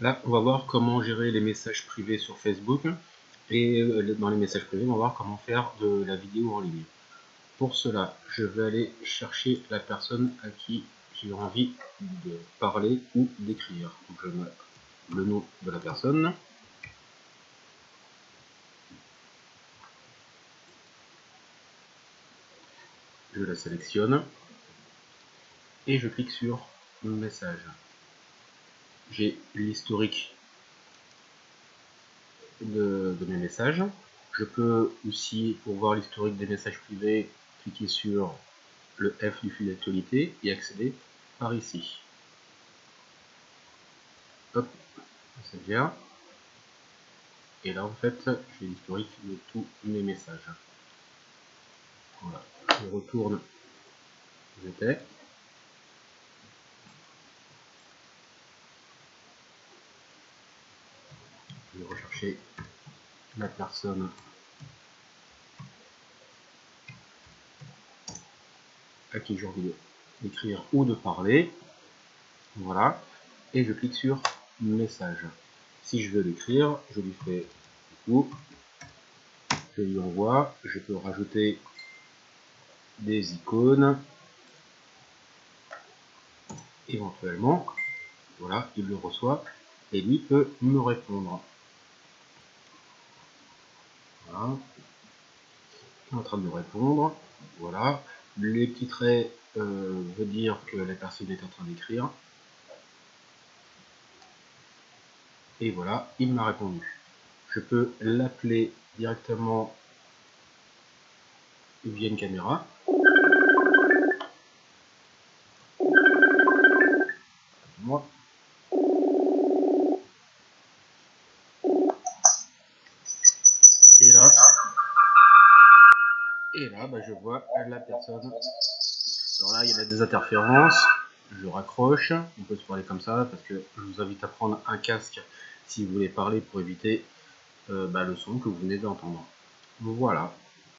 Là, on va voir comment gérer les messages privés sur Facebook. Et euh, dans les messages privés, on va voir comment faire de la vidéo en ligne. Pour cela, je vais aller chercher la personne à qui j'ai envie de parler ou d'écrire. Je mets le nom de la personne. Je la sélectionne et je clique sur message j'ai l'historique de, mes messages. Je peux aussi, pour voir l'historique des messages privés, cliquer sur le F du fil d'actualité et accéder par ici. Hop, c'est. Et là, en fait, j'ai l'historique de tous mes messages. Voilà, je retourne où j'étais. Je vais rechercher la personne à qui j'ai envie d'écrire ou de parler. Voilà. Et je clique sur message. Si je veux l'écrire, je lui fais coup, je lui envoie, je peux rajouter des icônes, éventuellement, voilà, il le reçoit, et lui peut me répondre. Voilà. en train de me répondre. Voilà. Les petits traits euh, veut dire que la personne est en train d'écrire. Et voilà, il m'a répondu. Je peux l'appeler directement via une caméra. Moi. Et là, et là bah, je vois la personne. Alors là, il y a des interférences. Je raccroche. On peut se parler comme ça parce que je vous invite à prendre un casque si vous voulez parler pour éviter euh, bah, le son que vous venez d'entendre. Voilà.